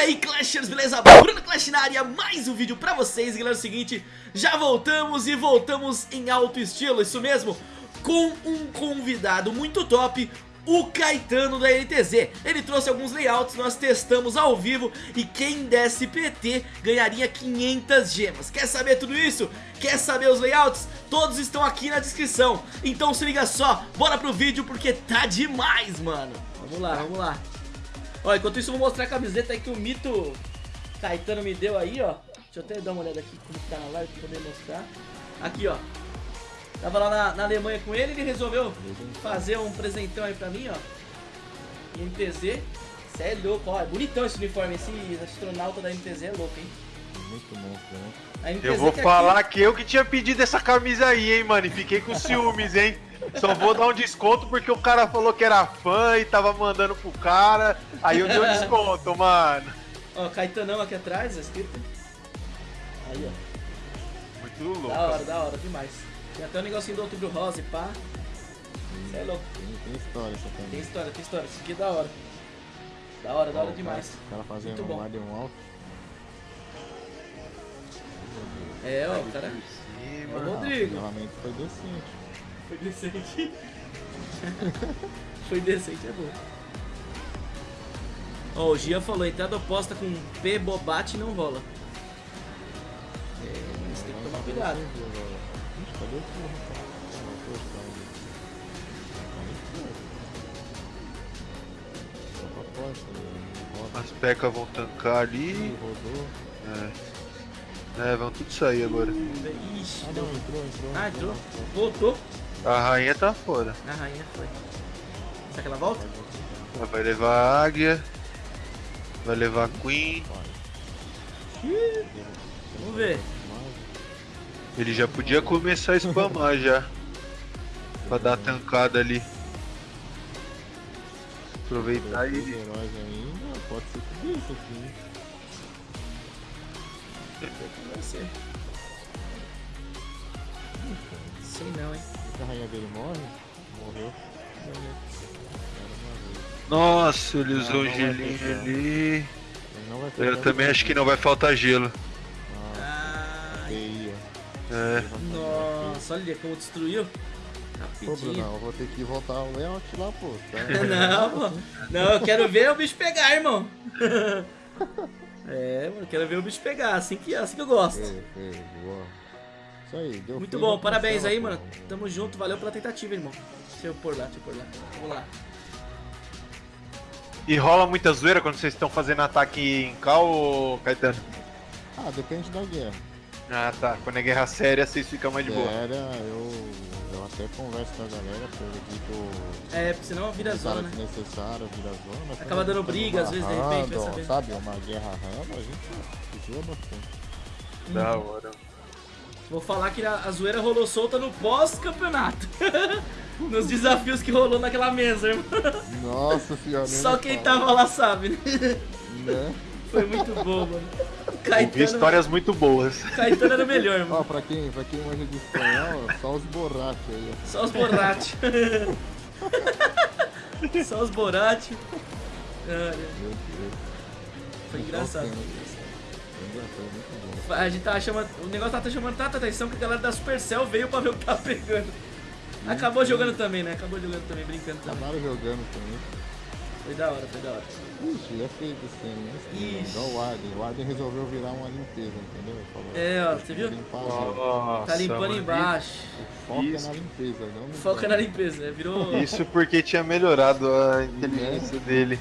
aí Clashers, beleza? Bruno Clash na área, mais um vídeo pra vocês Galera, é o seguinte, já voltamos e voltamos em alto estilo, isso mesmo Com um convidado muito top o Caetano da NTZ Ele trouxe alguns layouts, nós testamos ao vivo E quem desse PT ganharia 500 gemas Quer saber tudo isso? Quer saber os layouts? Todos estão aqui na descrição Então se liga só, bora pro vídeo porque tá demais, mano Vamos lá, vamos lá Ó, enquanto isso eu vou mostrar a camiseta aí que o Mito Caetano me deu aí, ó Deixa eu até dar uma olhada aqui como tá na live pra poder mostrar Aqui, ó Tava lá na, na Alemanha com ele, ele resolveu fazer um presentão aí pra mim, ó. NTZ. Cê é louco, ó. É bonitão esse uniforme, esse astronauta da NTZ é louco, hein? Muito monstro, né? Eu vou que falar aqui... que eu que tinha pedido essa camisa aí, hein, mano. E fiquei com ciúmes, hein. Só vou dar um desconto porque o cara falou que era fã e tava mandando pro cara. Aí eu dei um desconto, mano. Ó, Caetanão aqui atrás, escrito. Aí, ó. Muito louco. Da hora, da hora, demais. Tem até um negocinho do outubro rosa e pá. Isso é louco. Tem, tem história isso aqui. Tem história, tem história. Isso aqui é da hora. Da hora, da hora demais. O cara fazendo um guardian alto. É, ó, o cara. Cima. O Rodrigo. O foi decente. Foi decente. foi decente, é bom. Ó, oh, o Gia falou, entrada oposta com P bobate não rola. É, você tem que tomar cuidado. Cadê o porra, cara? As pecas vão tancar ali. Rodou. É. É, vão tudo sair agora. Ixi, ah, não, entrou, entrou. Ah, entrou. Voltou. A rainha tá fora. A rainha foi. Será que ela volta? Ela vai levar a águia. Vai levar a Queen. Vamos ver. Ele já podia começar a spamar já. Pra dar tancada ali. Aproveitar ele. Ainda, pode ser tudo isso aqui. Vai ser. Sei não, hein. A rainha dele morre? Morreu. Nossa, ele usou o gelinho ali. Eu também acho que não vai faltar gelo. É. Nossa, olha como destruiu. Pô, Bruno, eu vou ter que voltar o layout lá, pô. Tá? não, pô. Não, eu quero ver o bicho pegar, irmão. é, mano, quero ver o bicho pegar, assim que, assim que eu gosto. É, é, boa. Isso aí, deu Muito bom, parabéns aí, mano. Tamo junto, valeu pela tentativa, irmão. Deixa eu pôr lá, deixa eu pôr lá. Vamos lá. E rola muita zoeira quando vocês estão fazendo ataque em cal, Caetano? Ah, depende da guerra. Ah tá, quando é guerra séria vocês ficam mais de boa. Séria, eu, eu até converso com a galera, porque eu evito. É, porque senão vira zona, né? necessário, vira zona. Acaba dando briga, às vezes, de repente, vai saber. Sabe, uma guerra randa, a gente zoa bastante. Da hora. Vou falar que a, a zoeira rolou solta no pós-campeonato. Nos desafios que rolou naquela mesa, irmão. Nossa senhora. Só quem tava lá sabe, né? né? Foi muito bom, mano. Caetano... Ouvi histórias muito boas. Caetano era o melhor, mano. Ó, pra quem, pra quem manja de espanhol, só os borrachos aí. Só os borrachos. só os borrachos. Foi engraçado. A gente tava chamando. O negócio tava chamando tanta atenção que a galera da Supercell veio pra ver o que tava pegando. Acabou jogando também, né? Acabou jogando também, brincando também. Acabaram jogando também. Foi da hora, foi da hora. Ixi, é feito esse ano, né? Ixi. Igual o Arden. O Arden resolveu virar uma limpeza, entendeu? Falou, é, ó, você viu? Nossa, tá limpando embaixo. Foca Isso. na limpeza, não Foca na limpeza, né? Virou. Isso porque tinha melhorado a inteligência é. dele.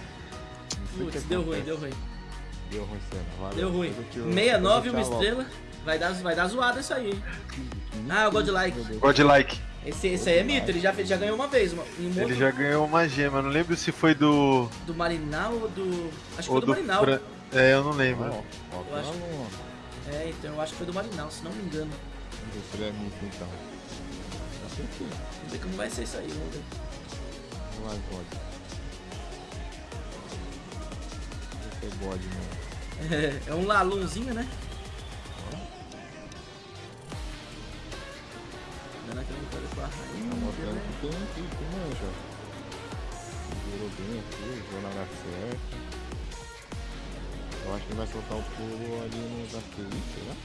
Putz, deu ruim, deu ruim. Deu ruim, cena. Deu ruim. 69 uma estrela. Vai dar, vai dar zoada isso aí. Ah, o Godlike. Godlike. Esse, esse aí é mito, ele já, já ganhou uma vez. Uma, um ele outro... já ganhou uma gema, não lembro se foi do. Do Marinal ou do. Acho que foi do, do Marinal. Fra... É, eu não lembro. Eu acho... É, então eu acho que foi do Marinal, se não me engano. Vamos ver se ele é mito então. Vamos ver como vai ser isso aí, vamos ver. Vamos lá, God. Esse é God mesmo. É, é um lalunzinho, né? Dando aquela entrada com a rainha. Tá mostrando né? manja. Virou bem aqui, usou na hora certa. Eu acho que vai soltar o pulo ali no da TI, será?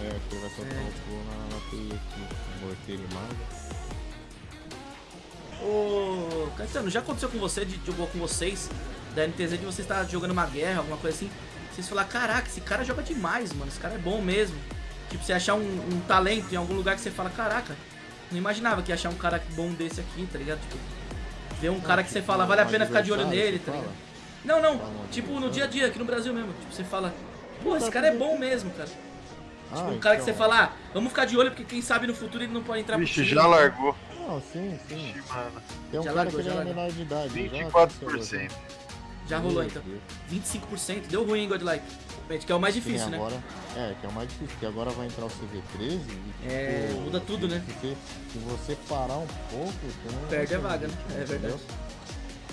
É, acho que ele vai soltar o pulo na, na aqui. Morteiro e mago. Ô, Caetano, já aconteceu com você, de jogou com vocês, da NTZ, de você estar jogando uma guerra, alguma coisa assim, vocês falar, caraca, esse cara joga demais, mano, esse cara é bom mesmo. Tipo, você achar um, um talento em algum lugar que você fala, caraca, não imaginava que ia achar um cara bom desse aqui, tá ligado? Tipo, ver um cara que você fala, vale a pena ficar de olho nele, tá ligado? Não, não, tipo, no dia a dia, aqui no Brasil mesmo, tipo, você fala, pô, esse cara é bom mesmo, cara. Tipo, um cara que você fala, ah, vamos ficar de olho porque quem sabe no futuro ele não pode entrar pro Vixe, time. já largou. Não, sim, sim. Vixe, mano. Tem um Já cara largou, que já ele é largou. menor de idade. já 24%. Já rolou Meu então. Deus. 25%, deu ruim, hein, Godlike? Gente, que é o mais difícil, né? agora, É, que é o mais difícil, porque agora vai entrar o CV13 e, É, tipo, muda tudo, né? Se você, se você parar um pouco, você não Perde a vaga, né? É verdade. entendeu?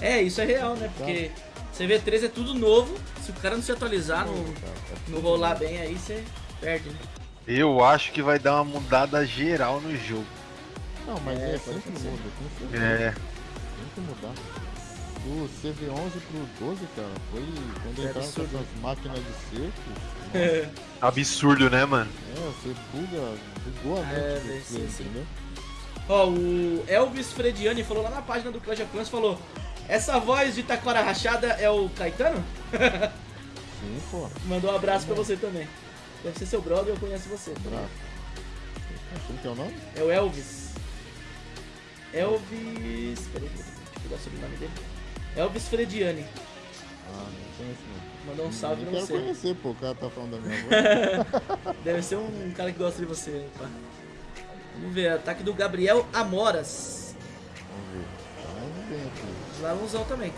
É, isso é real, né? Porque CV3 é tudo novo, se o cara não se atualizar, não, é não rolar novo. bem aí, você perde, né? Eu acho que vai dar uma mudada geral no jogo. Não, mas É, é, sempre muda, tem sempre, É. tem que mudar. Do CV11 pro 12, cara, foi quando É entraram com absurdo. essas máquinas de cerco. nossa, Absurdo, né, mano? É, você buga, bugou a É, mente velho, do sim, sim. entendeu? Ó, o Elvis Frediani falou lá na página do Clash of Clans, falou Essa voz de taquara rachada é o Caetano? Sim, pô, Mandou um abraço pra você também. Deve ser seu brother, eu conheço você. braço. Como que é o nome? É o Elvis. Elvis... Peraí, deixa eu pegar sobre o nome dele. Elvis Frediani. Ah, não conheço não. Mandou um salve Eu pra você. conhecer, pô, o cara tá falando da minha voz. Deve ser um cara que gosta de você, né, pá. Vamos ver, ataque do Gabriel Amoras. Vamos ver. Tá indo bem aqui. Lalãozão também.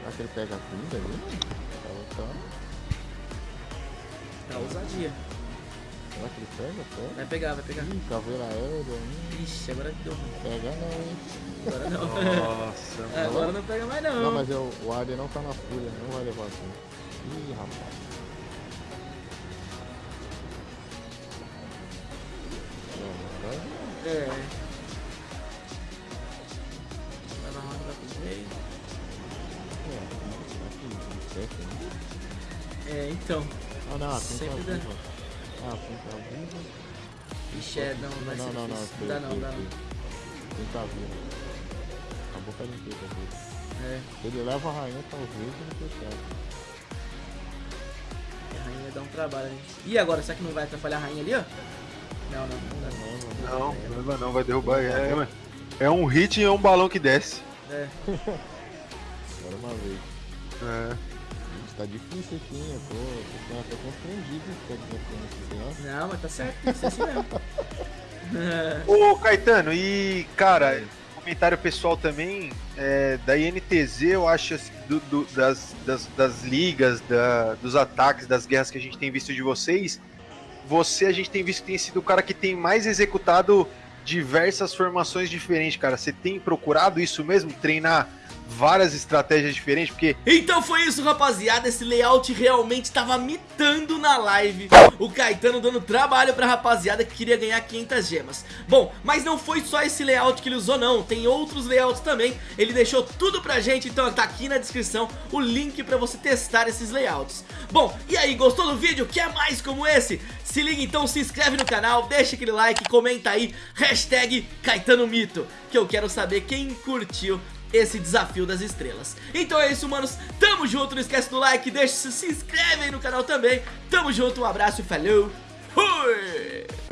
Será que ele pega a comida ali? Tá, tá. Tá ousadia. Será que ele pega? Pega. Vai pegar, vai pegar. Ih, caveira aérea, hum, Ixi, agora deu ruim. pega não, hein? Agora não. Nossa, agora não pega mais não. Não, mas é o, Arden não tá na fúria, não vai levar assim. Ih, rapaz. É. Vai na roda, vai pro meio. É, que né? É, então. Ah, não, tem que Sempre estar dá. Ah, que estar viva. Ixi, é, não, vai Não, ser não, não, difícil. Dá não, dá não. Tem que estar viva. Acabou com a limpeza dele. É, Se ele leva a rainha, talvez ele percebe. a rainha vai dar um trabalho, gente. E agora, será que não vai atrapalhar a rainha ali, ó? Não, não, não dá. Não, não, Não, não vai não, vai derrubar. É, é um hit e é um balão que desce. É, Agora uma vez. É. Tá difícil aqui, hein? Eu tô, tô até constrangido esse negócio. não, mas tá certo, tem que ser assim mesmo. Ô, Caetano, e, cara, comentário pessoal também, é, da INTZ, eu acho, assim, do- do- das, das, das ligas, da- dos ataques, das guerras que a gente tem visto de vocês, você, a gente tem visto que tem sido o cara que tem mais executado diversas formações diferentes, cara. Você tem procurado isso mesmo? Treinar várias estratégias diferentes? Porque Então foi isso, rapaziada. Esse layout realmente tava mitando na live. O Caetano dando trabalho pra rapaziada que queria ganhar 500 gemas. Bom, mas não foi só esse layout que ele usou, não. Tem outros layouts também. Ele deixou tudo pra gente, então tá aqui na descrição o link pra você testar esses layouts. Bom, e aí, gostou do vídeo? Quer mais como esse? Se liga então, se inscreve no canal, deixa aquele like, comenta aí, hashtag Caetano Mito, que eu quero saber quem curtiu esse desafio das estrelas. Então é isso, manos. Tamo junto. Não esquece do like, deixa, se inscreve aí no canal também. Tamo junto, um abraço falou. Fui!